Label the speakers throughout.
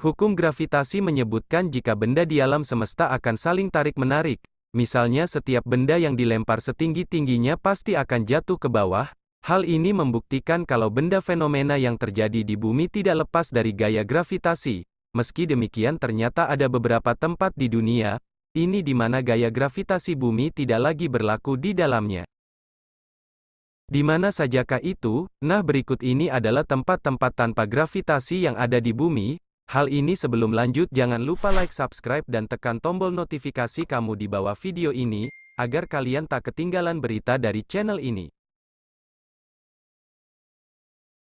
Speaker 1: Hukum gravitasi menyebutkan jika benda di alam semesta akan saling tarik-menarik. Misalnya setiap benda yang dilempar setinggi-tingginya pasti akan jatuh ke bawah. Hal ini membuktikan kalau benda fenomena yang terjadi di bumi tidak lepas dari gaya gravitasi. Meski demikian ternyata ada beberapa tempat di dunia, ini di mana gaya gravitasi bumi tidak lagi berlaku di dalamnya. Di mana sajakah itu? Nah berikut ini adalah tempat-tempat tanpa gravitasi yang ada di bumi, Hal ini sebelum lanjut jangan lupa like subscribe dan tekan tombol notifikasi kamu di bawah video ini, agar kalian tak ketinggalan berita dari channel ini.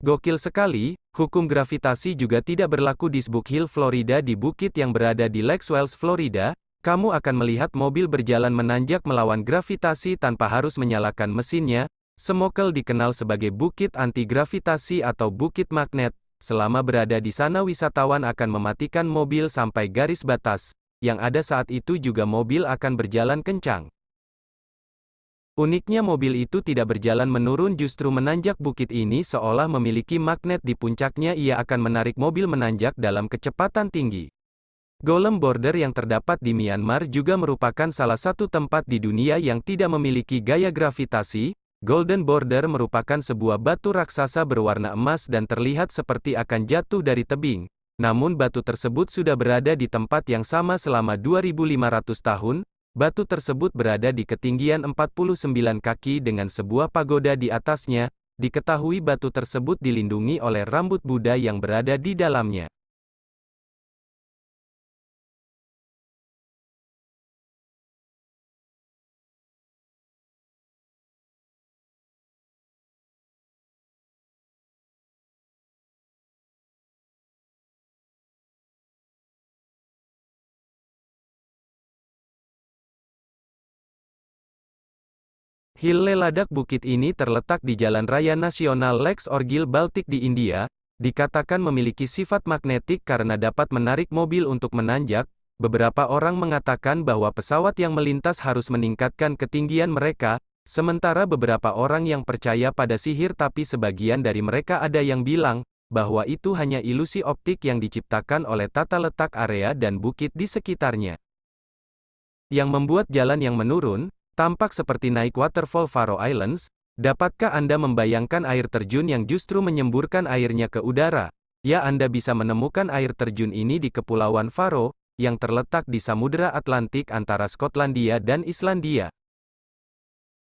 Speaker 1: Gokil sekali, hukum gravitasi juga tidak berlaku di Spook Hill, Florida di bukit yang berada di Lake Wales, Florida, kamu akan melihat mobil berjalan menanjak melawan gravitasi tanpa harus menyalakan mesinnya, Semokel dikenal sebagai bukit anti-gravitasi atau bukit magnet, Selama berada di sana wisatawan akan mematikan mobil sampai garis batas, yang ada saat itu juga mobil akan berjalan kencang. Uniknya mobil itu tidak berjalan menurun justru menanjak bukit ini seolah memiliki magnet di puncaknya ia akan menarik mobil menanjak dalam kecepatan tinggi. Golem Border yang terdapat di Myanmar juga merupakan salah satu tempat di dunia yang tidak memiliki gaya gravitasi, Golden Border merupakan sebuah batu raksasa berwarna emas dan terlihat seperti akan jatuh dari tebing. Namun batu tersebut sudah berada di tempat yang sama selama 2500 tahun. Batu tersebut berada di ketinggian 49 kaki dengan sebuah pagoda di atasnya. Diketahui batu tersebut dilindungi oleh rambut Buddha yang berada di dalamnya. Hill Leladak bukit ini terletak di Jalan Raya Nasional Lex Orgil Baltic di India, dikatakan memiliki sifat magnetik karena dapat menarik mobil untuk menanjak. Beberapa orang mengatakan bahwa pesawat yang melintas harus meningkatkan ketinggian mereka, sementara beberapa orang yang percaya pada sihir tapi sebagian dari mereka ada yang bilang, bahwa itu hanya ilusi optik yang diciptakan oleh tata letak area dan bukit di sekitarnya. Yang membuat jalan yang menurun, Tampak seperti naik waterfall Faroe Islands, dapatkah Anda membayangkan air terjun yang justru menyemburkan airnya ke udara? Ya Anda bisa menemukan air terjun ini di Kepulauan Faroe, yang terletak di Samudera Atlantik antara Skotlandia dan Islandia.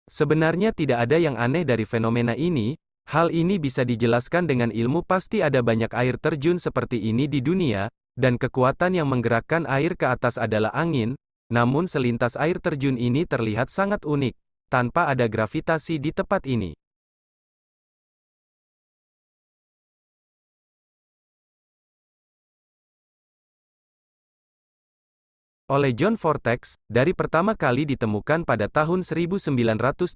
Speaker 1: Sebenarnya tidak ada yang aneh dari fenomena ini, hal ini bisa dijelaskan dengan ilmu pasti ada banyak air terjun seperti ini di dunia, dan kekuatan yang menggerakkan air ke atas adalah angin, namun selintas air terjun ini terlihat sangat unik, tanpa ada gravitasi di tempat ini. oleh John Vortex, dari pertama kali ditemukan pada tahun 1930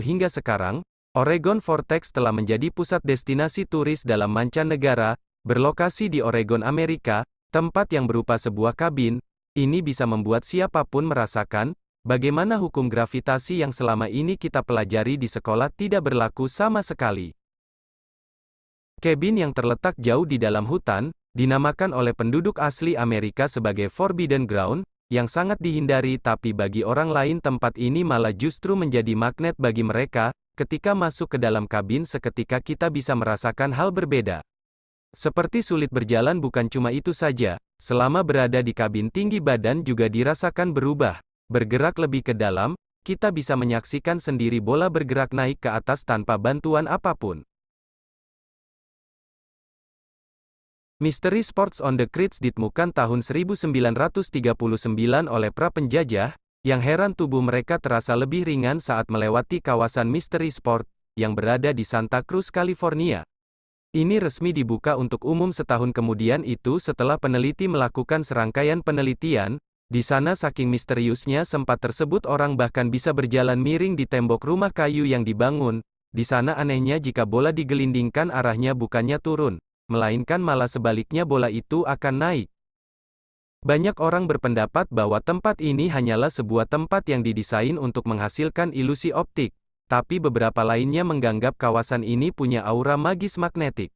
Speaker 1: hingga sekarang, Oregon Vortex telah menjadi pusat destinasi turis dalam mancanegara, berlokasi di Oregon, Amerika, tempat yang berupa sebuah kabin, ini bisa membuat siapa pun merasakan, bagaimana hukum gravitasi yang selama ini kita pelajari di sekolah tidak berlaku sama sekali. Kabin yang terletak jauh di dalam hutan, dinamakan oleh penduduk asli Amerika sebagai Forbidden Ground, yang sangat dihindari tapi bagi orang lain tempat ini malah justru menjadi magnet bagi mereka, ketika masuk ke dalam kabin seketika kita bisa merasakan hal berbeda. Seperti sulit berjalan bukan cuma itu saja, selama berada di kabin tinggi badan juga dirasakan berubah. Bergerak lebih ke dalam, kita bisa menyaksikan sendiri bola bergerak naik ke atas tanpa bantuan apa pun. Misteri Sports on the Creeks ditemukan tahun 1939 oleh pra penjajah, yang heran tubuh mereka terasa lebih ringan saat melewati kawasan Misteri Sport, yang berada di Santa Cruz, California. Ini resmi dibuka untuk umum setahun kemudian itu setelah peneliti melakukan serangkaian penelitian, di sana saking misteriusnya sempat tersebut orang bahkan bisa berjalan miring di tembok rumah kayu yang dibangun, di sana anehnya jika bola digelindingkan arahnya bukannya turun, melainkan malah sebaliknya bola itu akan naik. Banyak orang berpendapat bahwa tempat ini hanyalah sebuah tempat yang didesain untuk menghasilkan ilusi optik, tapi beberapa lainnya menganggap kawasan ini punya aura magis magnetik.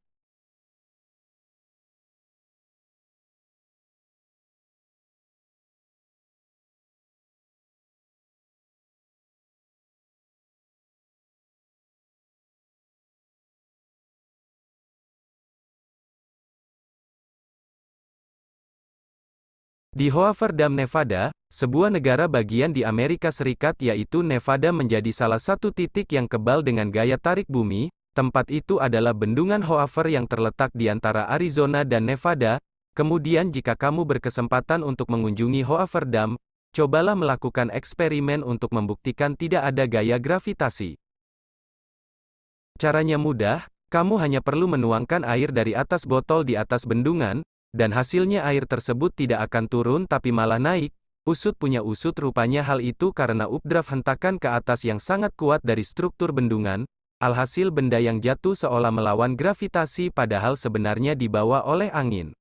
Speaker 1: Di Hoover Dam, Nevada, sebuah negara bagian di Amerika Serikat yaitu Nevada menjadi salah satu titik yang kebal dengan gaya tarik bumi, tempat itu adalah bendungan Hoover yang terletak di antara Arizona dan Nevada, kemudian jika kamu berkesempatan untuk mengunjungi Hoover Dam, cobalah melakukan eksperimen untuk membuktikan tidak ada gaya gravitasi. Caranya mudah, kamu hanya perlu menuangkan air dari atas botol di atas bendungan, dan hasilnya air tersebut tidak akan turun tapi malah naik. Usut punya usut rupanya hal itu karena updraft hentakan ke atas yang sangat kuat dari struktur bendungan, alhasil benda yang jatuh seolah melawan gravitasi padahal sebenarnya dibawa oleh angin.